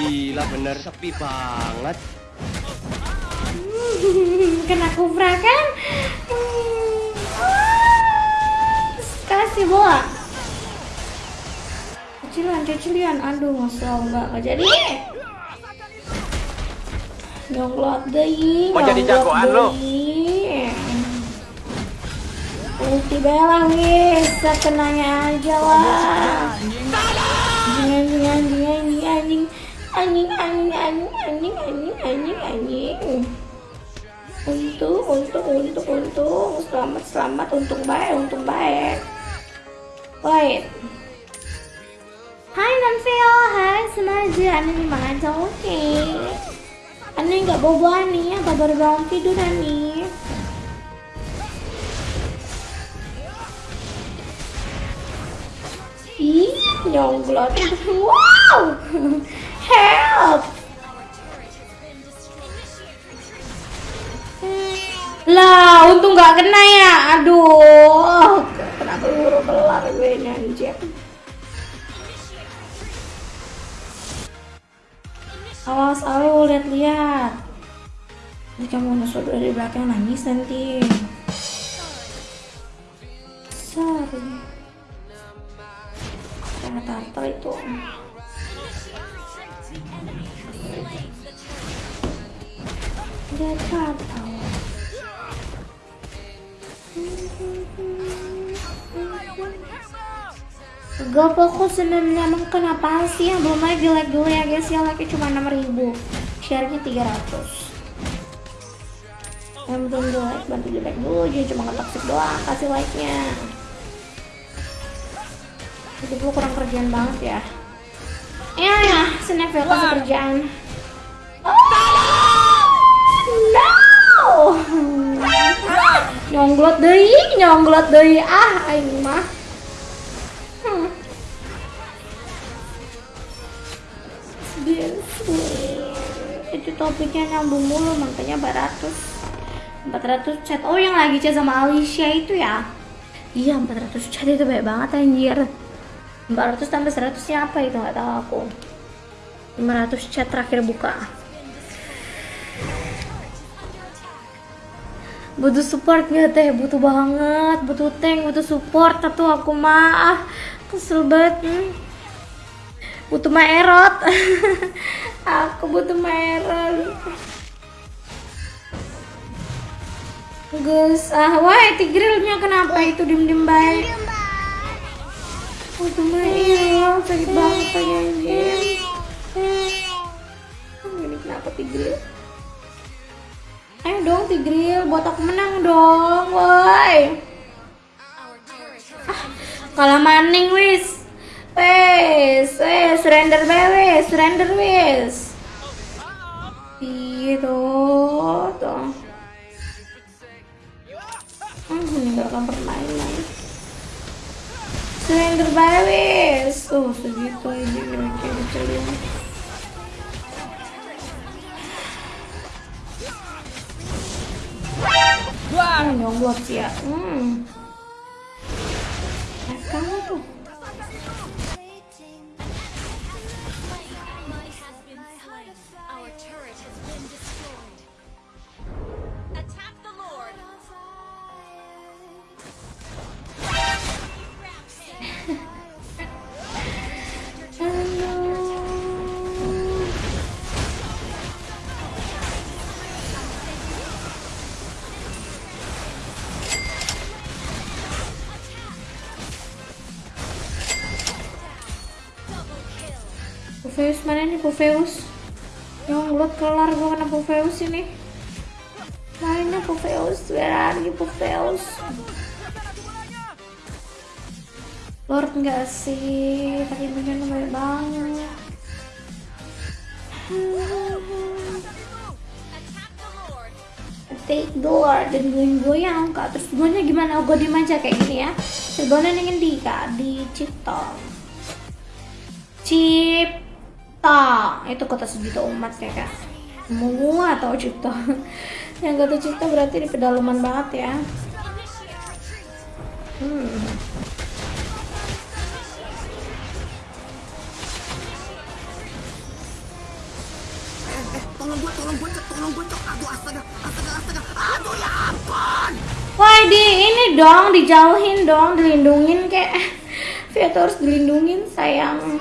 Gila bener sepi banget. Hmm, kena kufra kan? Hmm. Ah, Kasih bola. Kecilan, kecilan. Aduh, masa enggak enggak jadi. Nyonglot deh. Mau jadi jagoan lo? Ulti bela wis, kenanya aja lah. Anjing anjing anjing anjing anjing anjing anjing anjing anjing anjing. Untung untung untung untung. Selamat selamat untung baik untung baik. Baik. Hai Nanfeo, hai sengaja Ani memang aja oke. Okay. Ani nggak bobo Ani, apa baru bangun tidur Ani. Ih, nyonggol Wow. Help Lah, untung nggak kena ya. Aduh, kena peluru kelar gue ini anjir. Awas, alu, lihat-lihat. Jika mau nusuk dari belakang nangis nanti. Sorry. Karena tartar itu. Dia tartar. Gak fokus sebenarnya emang kenapa sih yang belum lagi like dulu ya guys? Ya like cuma 6000 share nya 300 yang belum di like bantu di like dulu. Jangan cuma ngetoksik doang kasih like nya jadi gue kurang kerjaan banget ya. Ya ya snapel kasih kerjaan oh, no nyonglot deh nyonglot deh ah aing mah. Hmm. itu topiknya nyambung mulu makanya 400 400 chat. Oh yang lagi chat sama Alicia itu ya? Iya 400 chat itu baik banget anjir. 400 tambah 100 nya apa itu? Nggak tahu aku. 500 chat terakhir buka butuh support gak teh? Butuh banget butuh tank butuh support. Satu aku mah kesel banget hmm. butuh maerot aku butuh maerot guys ah wah tigrilnya kenapa itu dim dim baik. Butuh maerot sakit banget kayaknya ini kenapa tigril Ayo dong Tigril, buat aku menang dong, woi. Ah, kalah maning wis. Wes, wes, surrender bae wes, surrender wes. Iya tuh, tuh. Hmm, meninggalkan permainan. Surrender bae wes. Oh, segitu aja kira-kira 하는 연구학지야. 음. Pufeus mana nih Pufeus? Nyonglot kelar gua kena Pufeus ini. Mana Pufeus? Where are you Pufeus? Lord enggak sih, tadi mungkin banget. Take the Lord dan goyang-goyang kak terus gue gimana gue dimanja kayak gini ya sebenarnya ingin di kak di cipta cipta itu kota sejuta umat ya kak. Semua atau cipta yang kata cipta berarti di pedalaman banget ya. Hmm. Wah di ini dong dijauhin dong dilindungin kayak Via harus dilindungin sayang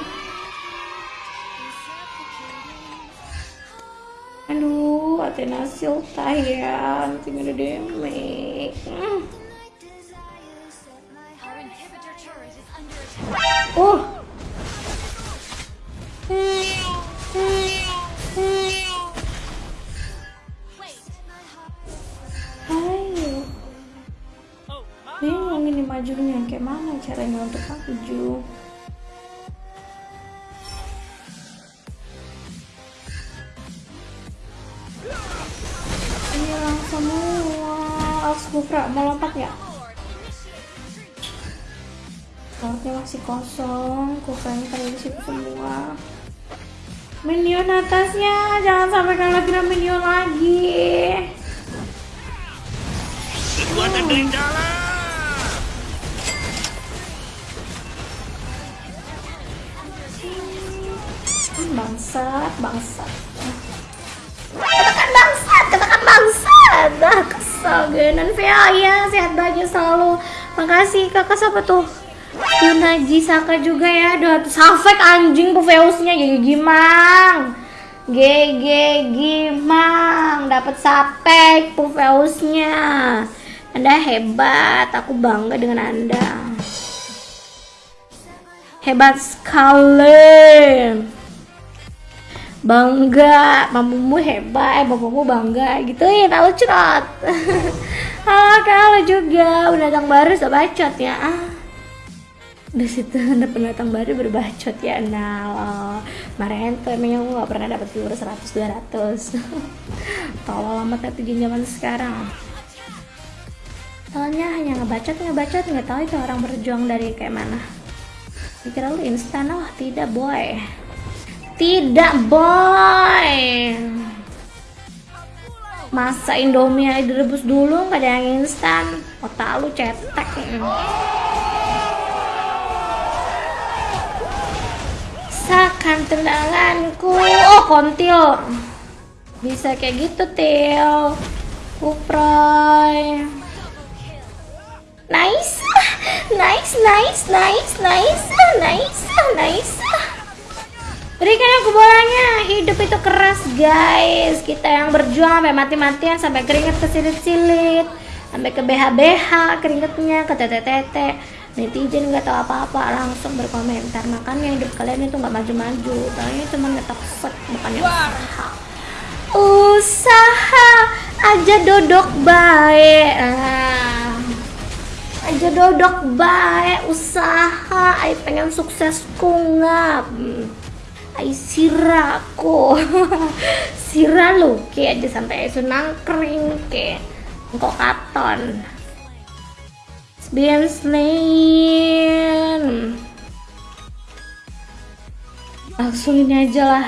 Athena Silta ya nanti ada damage. Hmm. Oh. Ayo bingung ini majunya. Kayak mana caranya untuk maju Bufra mau lompat ya Slotnya masih kosong pada di situ semua. Minion atasnya Jangan sampai kalah kena minion lagi. Kekuatan Rendala. Hmm, bangsat bangsat. Katakan bangsat katakan bangsat dah kesel genan Via ya sehat bahagia selalu. Makasih kakak siapa tuh? Yunaji Saka juga ya. Aduh, Safek anjing Pufeusnya Gigi Gimang. GG Gimang. Dapat Sapek Pufeusnya Anda hebat. Aku bangga dengan Anda. Hebat sekali bangga mamumu hebat eh bapakmu bangga gitu ya tahu cerot halo kalau juga pendatang baru sudah bacot ya. Ah. Di situ ada pendatang baru berbacot ya nah lo kemarin tuh emangnya aku gak pernah dapat viewer 100 200 tolol amat netizen zaman sekarang. Soalnya hanya ngebacot ngebacot nggak tahu itu orang berjuang dari kayak mana. Pikir lu instan oh tidak boy tidak boy. Masa Indomie direbus dulu nggak ada yang instan. Otak lu cetek. Sakan tendanganku. Oh kontil. Bisa kayak gitu Til. Kuproy. Nice Nice nice nice nice nice nice Berikan aku bolanya. Hidup itu keras, guys. Kita yang berjuang sampai mati-matian, sampai keringet kesilit-silit, sampai ke BH-BH keringetnya, ke tete-tete. Netizen nggak tahu apa-apa, langsung berkomentar. Makanya hidup kalian itu nggak maju-maju. Kalian cuma ngetoksek, bukannya usaha. Usaha aja dodok baik. Ah. Aja dodok baik, usaha. Ay pengen sukses kungap. Ay Sira lu kayak aja sampai isu nangkring kayak Engkau katon. Biar slain Langsung ini aja lah.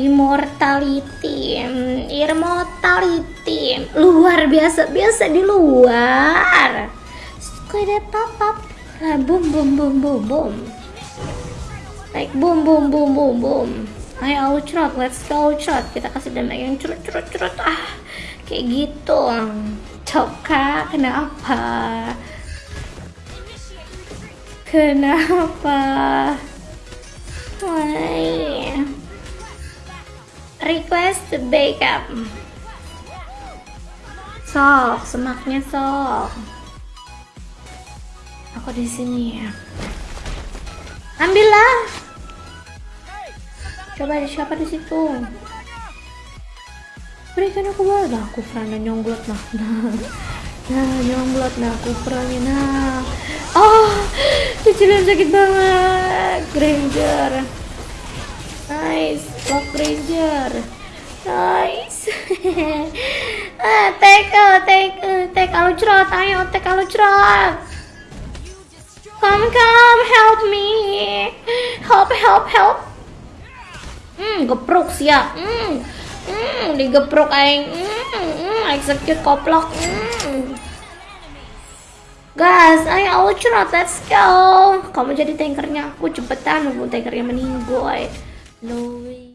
Immortality Immortality. Luar biasa Biasa di luar. Kayak pop up Lah boom boom boom boom Like boom boom boom boom boom. Ayo outrot, let's go outrot. Kita kasih damage yang curut curut curut ah kayak gitu. Coka, kenapa? Kenapa? Why? Request backup. Sok, semaknya sok. Aku di sini ya. Ambillah. Coba ada siapa di situ? Berikan aku bola. Nah, aku frana nyongglot nah. Nah, nah nyongglot nah aku franya nah. Oh, cicilan sakit banget. Granger. Nice, lock Granger. Nice. ah, take, take, take kalau cerot, ayo take kalau cerot. Come, come, help me. Help, help, help. Hmm, gepruk sih ya. Hmm, hmm, digepruk aing. Hmm, hmm, execute koplok. Hmm. Guys, ayo ultra, let's go. Kamu jadi tankernya aku cepetan, nunggu tankernya meninggal. No way.